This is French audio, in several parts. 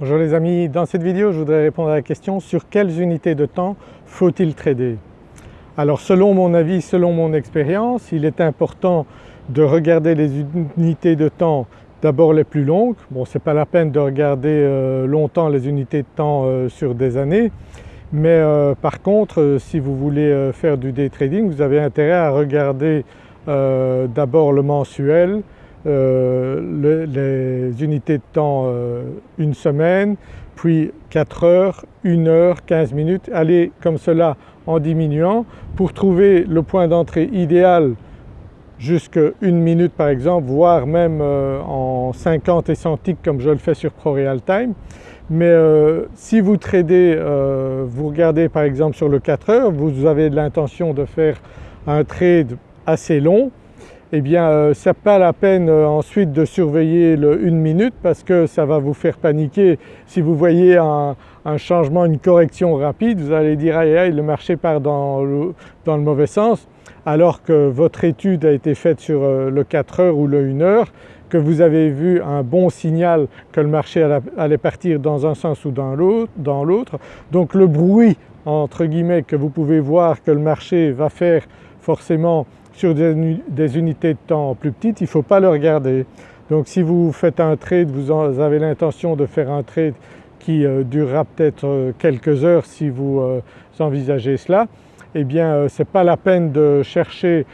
Bonjour les amis, dans cette vidéo je voudrais répondre à la question sur quelles unités de temps faut-il trader? Alors selon mon avis, selon mon expérience, il est important de regarder les unités de temps d'abord les plus longues. Bon ce n'est pas la peine de regarder euh, longtemps les unités de temps euh, sur des années mais euh, par contre si vous voulez faire du day trading vous avez intérêt à regarder d'abord le mensuel, euh, les unités de temps euh, une semaine, puis 4 heures, 1 heure, 15 minutes, aller comme cela en diminuant pour trouver le point d'entrée idéal jusqu'à une minute par exemple, voire même euh, en 50 et 100 ticks comme je le fais sur ProRealTime. Mais si vous tradez, vous regardez par exemple sur le 4 heures, vous avez l'intention de faire un trade assez long, eh bien euh, n'est pas la peine euh, ensuite de surveiller le une minute parce que ça va vous faire paniquer. Si vous voyez un, changement, une correction rapide, vous allez dire aïe aïe le marché part dans le, mauvais sens alors que votre étude a été faite sur euh, le 4 heures ou le 1 heure, que vous avez vu un bon signal que le marché allait partir dans un sens ou dans l'autre. Donc le bruit entre guillemets que vous pouvez voir que le marché va faire forcément sur des, unités de temps plus petites, il ne faut pas le regarder. Donc si vous faites un trade, vous avez l'intention de faire un trade qui euh, durera peut-être euh, quelques heures si vous euh, envisagez cela, eh bien ce n'est pas la peine de chercher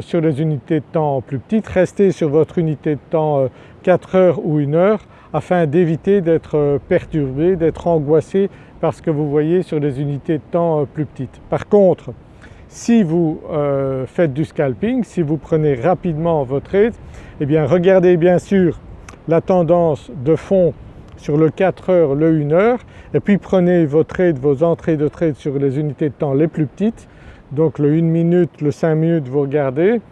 sur les unités de temps plus petites, restez sur votre unité de temps 4 heures ou 1 heure afin d'éviter d'être perturbé, d'être angoissé par ce que vous voyez sur les unités de temps plus petites. Par contre si vous euh, faites du scalping, si vous prenez rapidement votre trade, eh bien regardez bien sûr la tendance de fond sur le 4 heures, le 1 heure et puis prenez vos trades, vos entrées de trade sur les unités de temps les plus petites, donc le 1 minute, le 5 minutes vous regardez,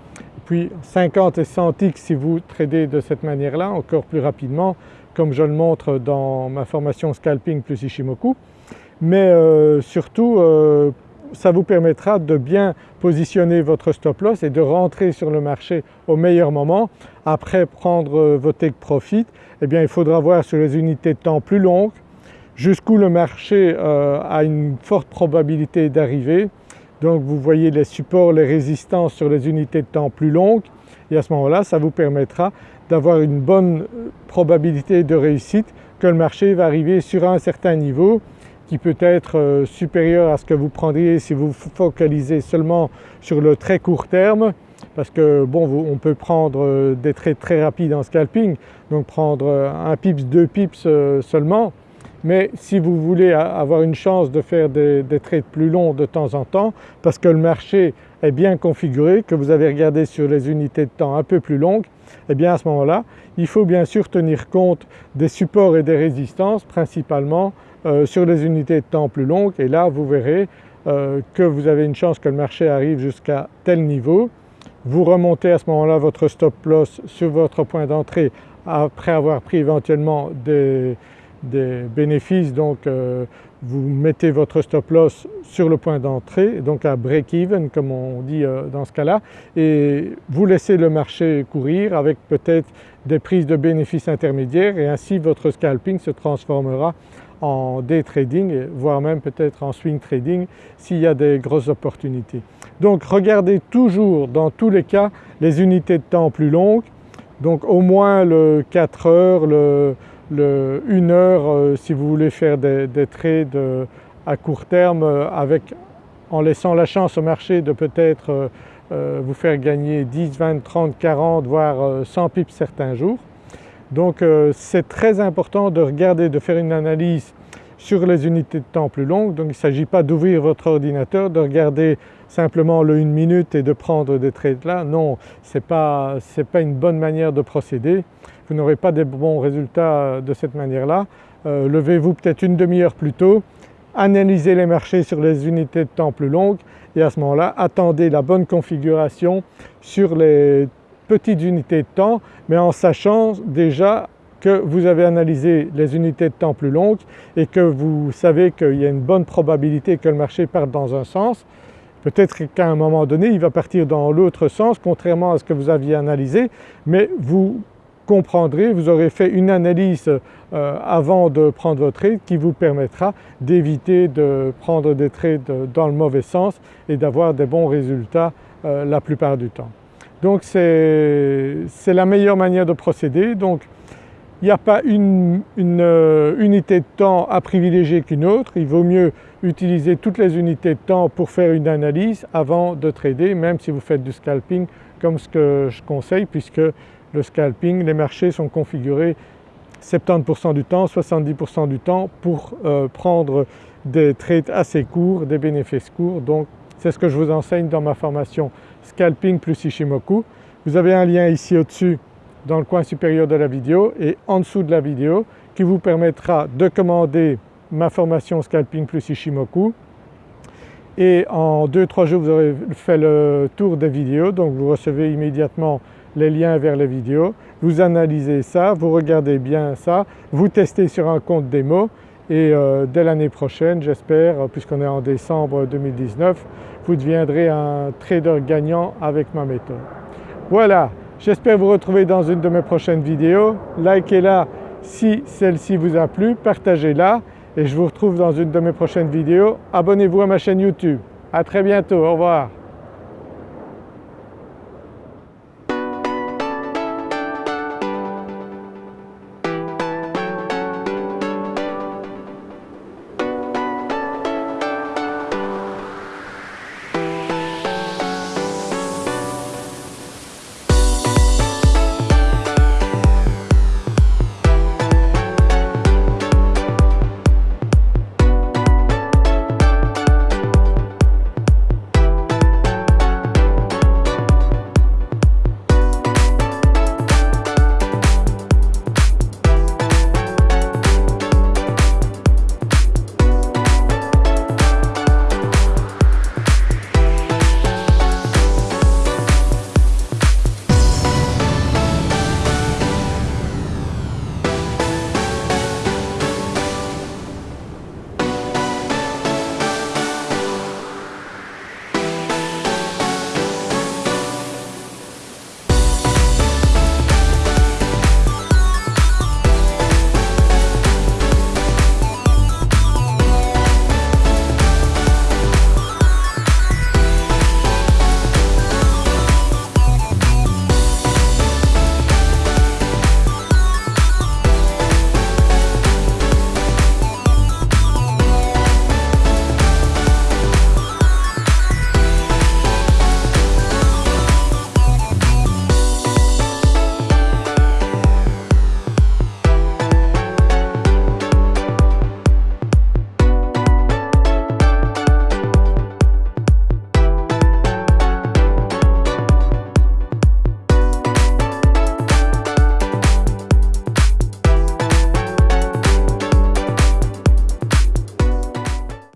puis 50 et 100 ticks si vous tradez de cette manière-là encore plus rapidement comme je le montre dans ma formation Scalping plus Ishimoku. Mais euh, surtout euh, ça vous permettra de bien positionner votre stop loss et de rentrer sur le marché au meilleur moment. Après prendre euh, vos take profit, eh bien il faudra voir sur les unités de temps plus longues jusqu'où le marché euh, a une forte probabilité d'arriver. Donc vous voyez les supports, les résistances sur les unités de temps plus longues et à ce moment-là ça vous permettra d'avoir une bonne euh, probabilité de réussite que le marché va arriver sur un certain niveau qui peut être euh, supérieur à ce que vous prendriez si vous focalisez seulement sur le très court terme parce que bon on peut prendre euh, des trades très rapides en scalping donc prendre euh, un pips, deux pips seulement mais si vous voulez avoir une chance de faire des, trades plus longs de temps en temps parce que le marché est bien configuré, que vous avez regardé sur les unités de temps un peu plus longues, eh bien à ce moment-là il faut bien sûr tenir compte des supports et des résistances principalement euh, sur les unités de temps plus longues et là vous verrez euh, que vous avez une chance que le marché arrive jusqu'à tel niveau. Vous remontez à ce moment-là votre stop loss sur votre point d'entrée après avoir pris éventuellement des, bénéfices donc euh, vous mettez votre stop loss sur le point d'entrée donc à break-even comme on dit dans ce cas-là et vous laissez le marché courir avec peut-être des prises de bénéfices intermédiaires et ainsi votre scalping se transformera en day trading voire même peut-être en swing trading s'il y a des grosses opportunités. Donc regardez toujours dans tous les cas les unités de temps plus longues donc au moins le 4 heures, le, 1 heure euh, si vous voulez faire des, trades euh, à court terme euh, avec, en laissant la chance au marché de peut-être vous faire gagner 10, 20, 30, 40 voire 100 pips certains jours. Donc c'est très important de regarder, de faire une analyse sur les unités de temps plus longues. Donc il ne s'agit pas d'ouvrir votre ordinateur, de regarder simplement le 1 minute et de prendre des trades là. Non, ce n'est pas, une bonne manière de procéder. Vous n'aurez pas des bons résultats de cette manière-là. Euh, levez-vous peut-être une demi-heure plus tôt, analysez les marchés sur les unités de temps plus longues et à ce moment-là attendez la bonne configuration sur les petites unités de temps mais en sachant déjà que vous avez analysé les unités de temps plus longues et que vous savez qu'il y a une bonne probabilité que le marché parte dans un sens. Peut-être qu'à un moment donné il va partir dans l'autre sens contrairement à ce que vous aviez analysé mais vous comprendrez, vous aurez fait une analyse euh, avant de prendre votre trade qui vous permettra d'éviter de prendre des trades dans le mauvais sens et d'avoir des bons résultats euh, la plupart du temps. Donc c'est la meilleure manière de procéder. Il n'y a pas une, euh, unité de temps à privilégier qu'une autre, il vaut mieux utiliser toutes les unités de temps pour faire une analyse avant de trader même si vous faites du scalping comme ce que je conseille puisque le scalping, les marchés sont configurés 70% du temps, 70% du temps pour euh, prendre des trades assez courts, des bénéfices courts. Donc c'est ce que je vous enseigne dans ma formation Scalping plus Ishimoku. Vous avez un lien ici au-dessus dans le coin supérieur de la vidéo et en dessous de la vidéo qui vous permettra de commander ma formation Scalping plus Ishimoku. Et en 2-3 jours vous aurez fait le tour des vidéos. Donc vous recevez immédiatement les liens vers les vidéos, vous analysez ça, vous regardez bien ça, vous testez sur un compte démo. Et euh, dès l'année prochaine j'espère, puisqu'on est en décembre 2019, vous deviendrez un trader gagnant avec ma méthode. Voilà, j'espère vous retrouver dans une de mes prochaines vidéos. Likez-la si celle-ci vous a plu, partagez-la et je vous retrouve dans une de mes prochaines vidéos. Abonnez-vous à ma chaîne YouTube. À très bientôt, au revoir.